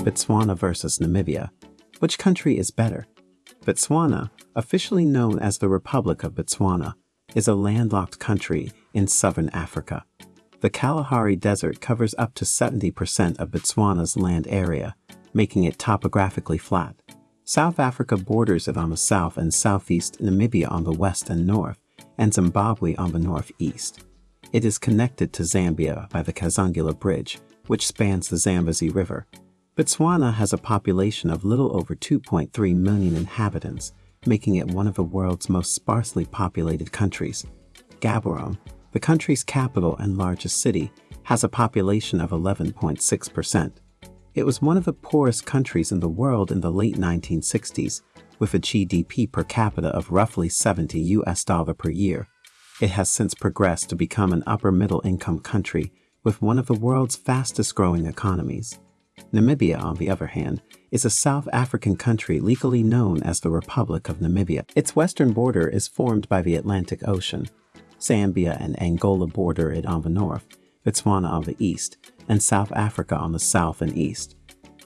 Botswana versus Namibia. Which country is better? Botswana, officially known as the Republic of Botswana, is a landlocked country in southern Africa. The Kalahari Desert covers up to 70% of Botswana's land area, making it topographically flat. South Africa borders it on the south and southeast, Namibia on the west and north, and Zimbabwe on the northeast. It is connected to Zambia by the Kazungula Bridge, which spans the Zambezi River, Botswana has a population of little over 2.3 million inhabitants, making it one of the world's most sparsely populated countries. Gaborone, the country's capital and largest city, has a population of 11.6%. It was one of the poorest countries in the world in the late 1960s, with a GDP per capita of roughly 70 US dollar per year. It has since progressed to become an upper middle income country with one of the world's fastest growing economies. Namibia, on the other hand, is a South African country legally known as the Republic of Namibia. Its western border is formed by the Atlantic Ocean. Zambia and Angola border it on the north, Botswana on the east, and South Africa on the south and east.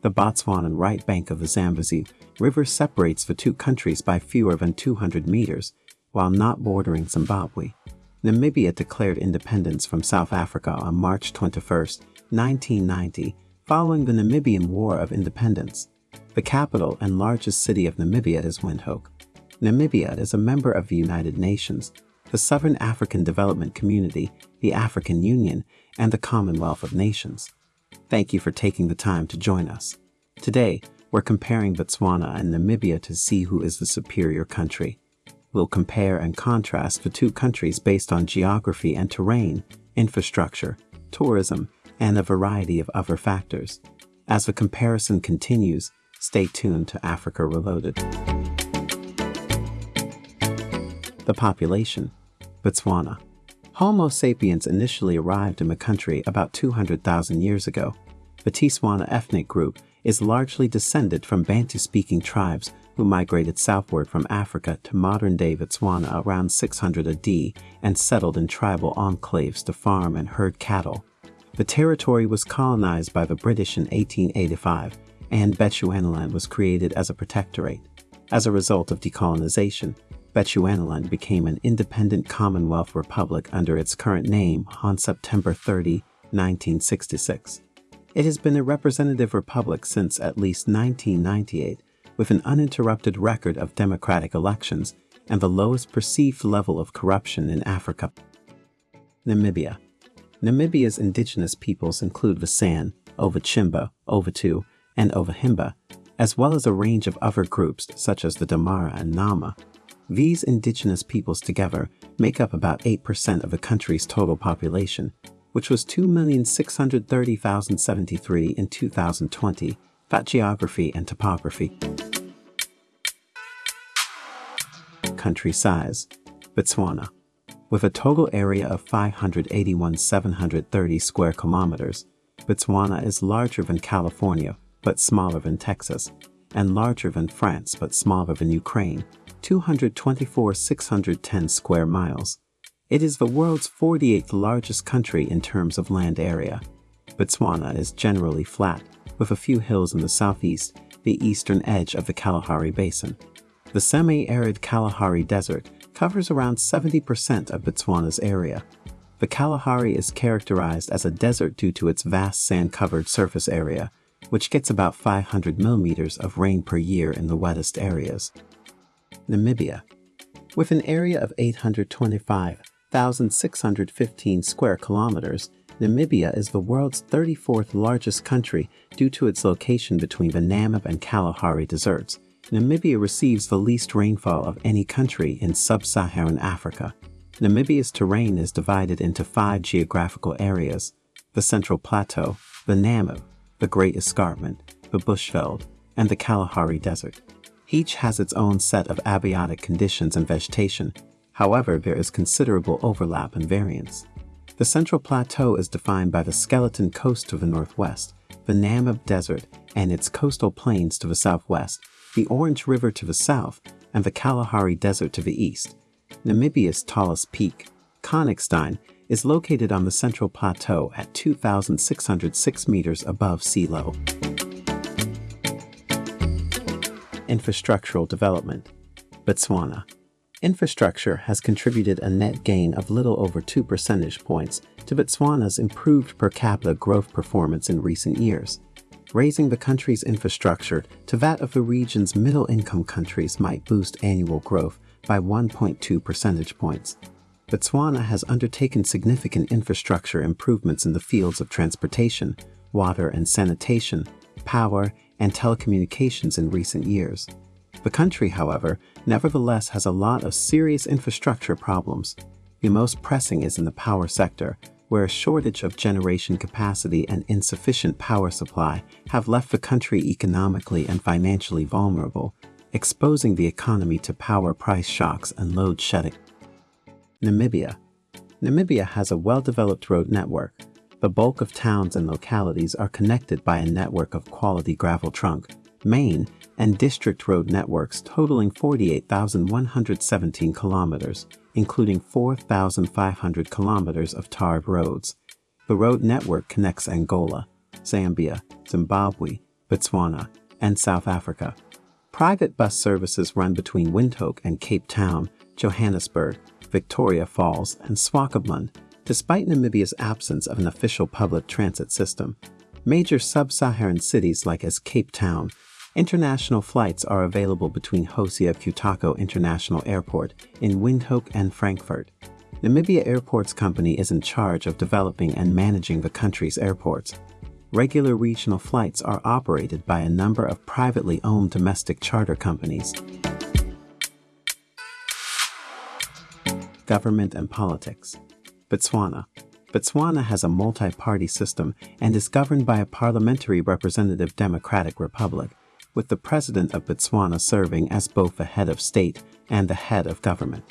The Botswanan right bank of the Zambezi River separates the two countries by fewer than 200 meters, while not bordering Zimbabwe. Namibia declared independence from South Africa on March 21, 1990, following the Namibian War of Independence. The capital and largest city of Namibia is Windhoek. Namibia is a member of the United Nations, the Southern African Development Community, the African Union, and the Commonwealth of Nations. Thank you for taking the time to join us. Today, we're comparing Botswana and Namibia to see who is the superior country. We'll compare and contrast the two countries based on geography and terrain, infrastructure, tourism, and a variety of other factors. As the comparison continues, stay tuned to Africa Reloaded. The population Botswana. Homo sapiens initially arrived in the country about 200,000 years ago. The Tswana ethnic group is largely descended from Bantu-speaking tribes who migrated southward from Africa to modern-day Botswana around 600 AD and settled in tribal enclaves to farm and herd cattle. The territory was colonized by the British in 1885, and Bechuanaland was created as a protectorate. As a result of decolonization, Bechuanaland became an independent Commonwealth Republic under its current name on September 30, 1966. It has been a representative republic since at least 1998, with an uninterrupted record of democratic elections and the lowest perceived level of corruption in Africa. Namibia Namibia's indigenous peoples include the San, Ovatjimba, Ovatu, and Ovahimba, as well as a range of other groups such as the Damara and Nama. These indigenous peoples together make up about 8% of the country's total population, which was 2,630,073 in 2020, that geography and topography. Country size Botswana with a total area of 581,730 square kilometers, Botswana is larger than California, but smaller than Texas, and larger than France, but smaller than Ukraine, 224,610 square miles. It is the world's 48th largest country in terms of land area. Botswana is generally flat, with a few hills in the southeast, the eastern edge of the Kalahari Basin. The semi-arid Kalahari Desert covers around 70% of Botswana's area. The Kalahari is characterized as a desert due to its vast sand-covered surface area, which gets about 500 millimeters of rain per year in the wettest areas. Namibia. With an area of 825,615 square kilometers, Namibia is the world's 34th largest country due to its location between the Namib and Kalahari deserts, Namibia receives the least rainfall of any country in sub-Saharan Africa. Namibia's terrain is divided into five geographical areas, the Central Plateau, the Namib, the Great Escarpment, the Bushveld, and the Kalahari Desert. Each has its own set of abiotic conditions and vegetation, however there is considerable overlap and variance. The Central Plateau is defined by the Skeleton Coast to the northwest, the Namib Desert and its coastal plains to the southwest, the Orange River to the south, and the Kalahari Desert to the east. Namibia's tallest peak, Konigstein, is located on the Central Plateau at 2,606 meters above sea level. Infrastructural development. Botswana. Infrastructure has contributed a net gain of little over 2 percentage points to Botswana's improved per capita growth performance in recent years. Raising the country's infrastructure to that of the region's middle income countries might boost annual growth by 1.2 percentage points. Botswana has undertaken significant infrastructure improvements in the fields of transportation, water and sanitation, power, and telecommunications in recent years. The country, however, nevertheless has a lot of serious infrastructure problems. The most pressing is in the power sector, where a shortage of generation capacity and insufficient power supply have left the country economically and financially vulnerable, exposing the economy to power price shocks and load shedding. Namibia. Namibia has a well-developed road network. The bulk of towns and localities are connected by a network of quality gravel trunk, main, and district road networks totaling 48,117 kilometers, including 4,500 kilometers of tarred roads. The road network connects Angola, Zambia, Zimbabwe, Botswana, and South Africa. Private bus services run between Windhoek and Cape Town, Johannesburg, Victoria Falls, and Swakopmund, despite Namibia's absence of an official public transit system. Major sub-Saharan cities like as Cape Town, International flights are available between Hosea Kutako International Airport in Windhoek and Frankfurt. Namibia Airports Company is in charge of developing and managing the country's airports. Regular regional flights are operated by a number of privately owned domestic charter companies. Government and Politics Botswana Botswana has a multi-party system and is governed by a parliamentary representative democratic republic with the president of Botswana serving as both the head of state and the head of government.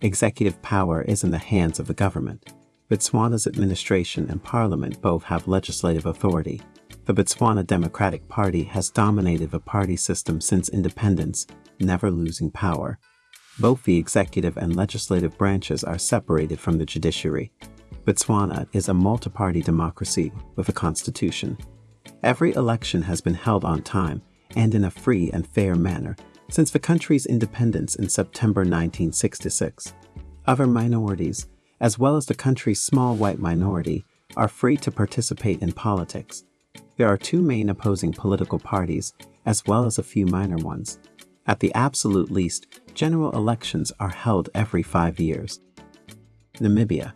Executive power is in the hands of the government. Botswana's administration and parliament both have legislative authority. The Botswana Democratic Party has dominated the party system since independence, never losing power. Both the executive and legislative branches are separated from the judiciary. Botswana is a multi-party democracy with a constitution. Every election has been held on time and in a free and fair manner since the country's independence in September 1966. Other minorities, as well as the country's small white minority, are free to participate in politics. There are two main opposing political parties, as well as a few minor ones. At the absolute least, general elections are held every five years. Namibia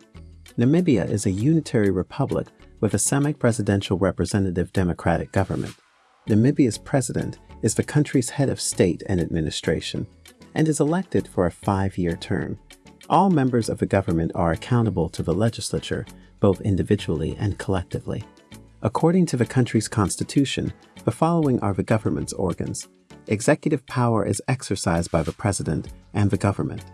Namibia is a unitary republic with a semi-presidential representative democratic government. Namibia's president is the country's head of state and administration and is elected for a five-year term. All members of the government are accountable to the legislature, both individually and collectively. According to the country's constitution, the following are the government's organs. Executive power is exercised by the president and the government.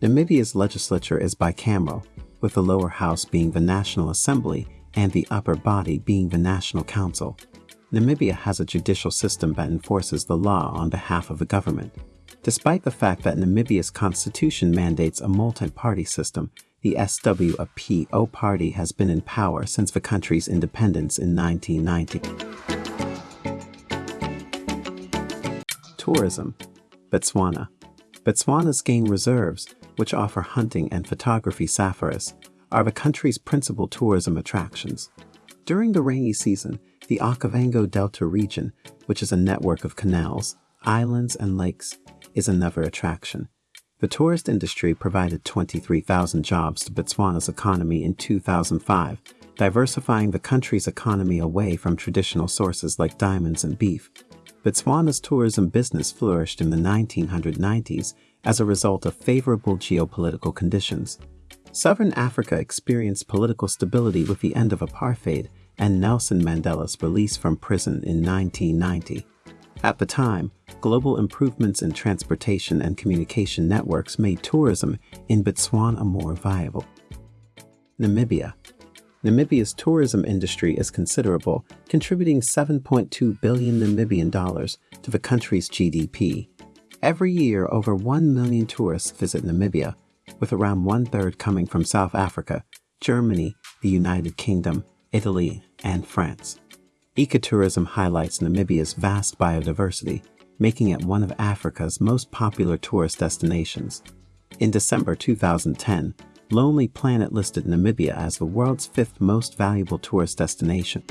Namibia's legislature is bicameral, with the lower house being the National Assembly and the upper body being the National Council. Namibia has a judicial system that enforces the law on behalf of the government. Despite the fact that Namibia's constitution mandates a multi-party system, the SWAPO party has been in power since the country's independence in 1990. Tourism Botswana Botswana's game reserves, which offer hunting and photography safaris, are the country's principal tourism attractions. During the rainy season, the Okavango Delta region, which is a network of canals, islands, and lakes, is another attraction. The tourist industry provided 23,000 jobs to Botswana's economy in 2005, diversifying the country's economy away from traditional sources like diamonds and beef. Botswana's tourism business flourished in the 1990s as a result of favorable geopolitical conditions. Southern Africa experienced political stability with the end of apartheid and Nelson Mandela's release from prison in 1990. At the time, global improvements in transportation and communication networks made tourism in Botswana more viable. Namibia Namibia's tourism industry is considerable, contributing 7.2 billion Namibian dollars to the country's GDP. Every year, over 1 million tourists visit Namibia, with around one-third coming from South Africa, Germany, the United Kingdom, Italy, and France. Ecotourism highlights Namibia's vast biodiversity, making it one of Africa's most popular tourist destinations. In December 2010, Lonely Planet listed Namibia as the world's fifth most valuable tourist destination.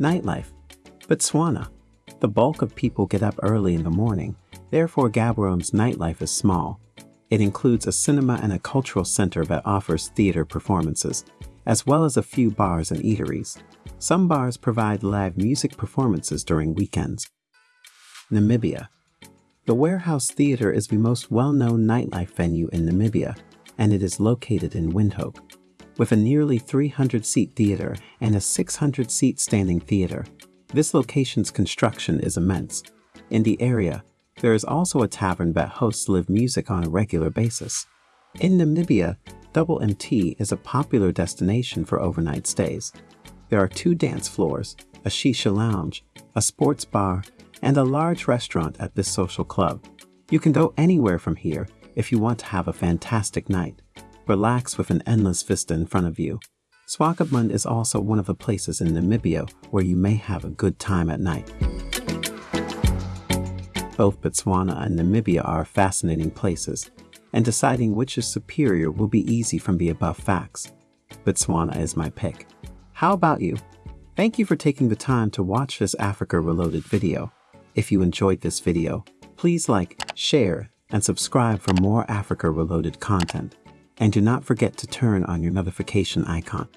Nightlife Botswana. The bulk of people get up early in the morning, therefore Gaborone's nightlife is small. It includes a cinema and a cultural center that offers theater performances, as well as a few bars and eateries. Some bars provide live music performances during weekends. Namibia. The Warehouse Theatre is the most well-known nightlife venue in Namibia, and it is located in Windhoek. With a nearly 300-seat theater and a 600-seat standing theater, this location's construction is immense. In the area, there is also a tavern that hosts live music on a regular basis. In Namibia, Double MT is a popular destination for overnight stays. There are two dance floors, a shisha lounge, a sports bar, and a large restaurant at this social club. You can go anywhere from here if you want to have a fantastic night. Relax with an endless vista in front of you. Swakopmund is also one of the places in Namibia where you may have a good time at night. Both Botswana and Namibia are fascinating places, and deciding which is superior will be easy from the above facts. Botswana is my pick. How about you? Thank you for taking the time to watch this Africa Reloaded video. If you enjoyed this video, please like, share, and subscribe for more Africa Reloaded content. And do not forget to turn on your notification icon.